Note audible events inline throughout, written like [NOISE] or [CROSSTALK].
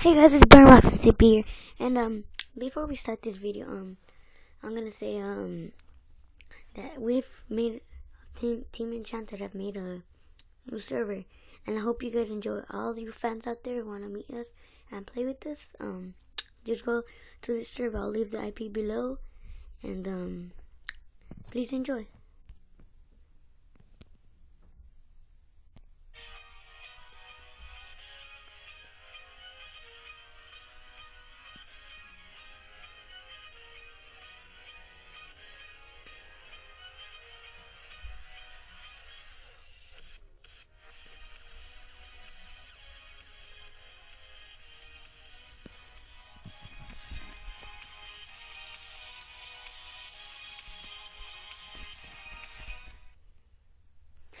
Hey guys, it's Burn CP here, and um, before we start this video, um, I'm gonna say um that we've made Team Team Enchanted have made a new server, and I hope you guys enjoy. All you fans out there who wanna meet us and play with us, um, just go to this server. I'll leave the IP below, and um, please enjoy.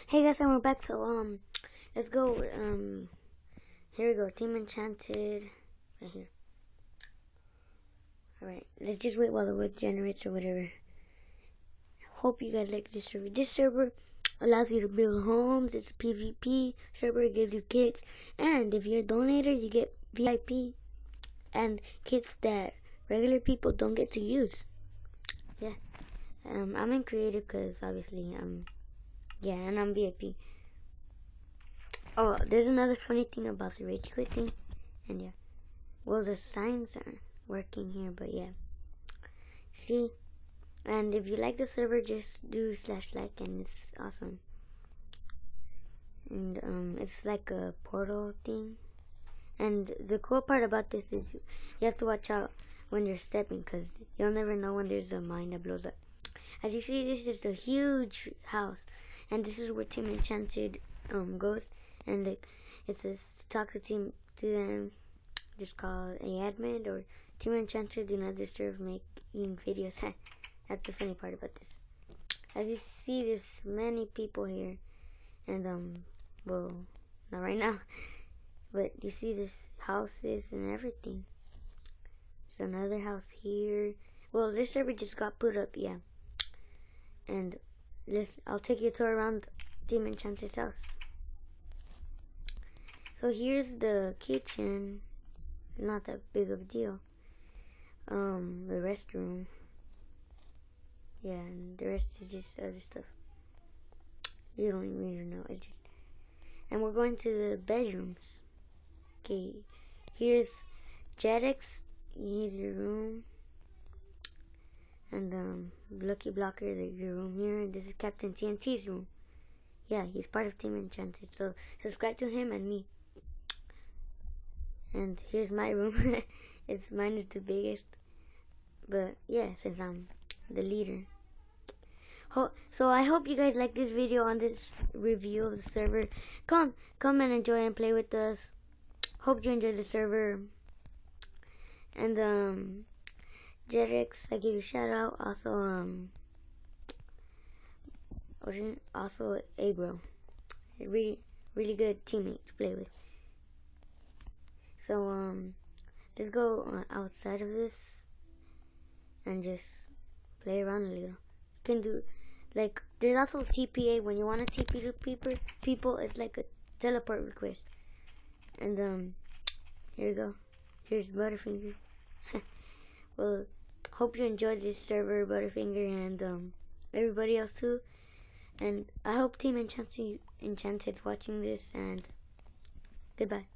Hey guys, and we're back. So um, let's go. Um, here we go. Team Enchanted, right here. All right, let's just wait while the wood generates or whatever. Hope you guys like this server. This server allows you to build homes. It's a PvP server. It gives you kits, and if you're a donator, you get VIP and kits that regular people don't get to use. Yeah. Um, I'm in creative because obviously I'm. Yeah, and I'm VIP. Oh, there's another funny thing about the rage quit thing. And yeah. Well, the signs aren't working here, but yeah. See? And if you like the server, just do slash like, and it's awesome. And um, it's like a portal thing. And the cool part about this is you, have to watch out when you're stepping, because you'll never know when there's a mine that blows up. As you see, this is a huge house and this is where Team Enchanted um goes, and like it says to talk to team to them, just call a admin or Team Enchanted do not disturb making videos. [LAUGHS] That's the funny part about this. As you see, there's many people here, and um, well, not right now, [LAUGHS] but you see there's houses and everything. There's another house here. Well, this server just got put up, yeah. And let's, I'll take you to around Demon Enchanted's house. So here's the kitchen. Not that big of a deal. Um, the restroom. Yeah, and the rest is just other stuff. You don't even know. I just and we're going to the bedrooms. Okay, here's Jetix. Here's your room and um, Lucky Blocker, the, your room here. This is Captain TNT's room. Yeah, he's part of Team Enchanted. So subscribe to him and me. And here's my room. [LAUGHS] it's mine is the biggest. But yeah, since I'm the leader. Ho so I hope you guys like this video on this review of the server. Come, come and enjoy and play with us. Hope you enjoy the server. And um Jetix, I give you a shout out. Also, um, also Abro, really, really good teammate to play with. So, um, let's go outside of this and just play around a little. You can do like there's also TPA when you want to TP to people. People, it's like a teleport request. And um, here we go. Here's Butterfinger. [LAUGHS] well hope you enjoyed this server, Butterfinger, and um, everybody else too. And I hope Team Enchanted, Enchanted watching this, and goodbye.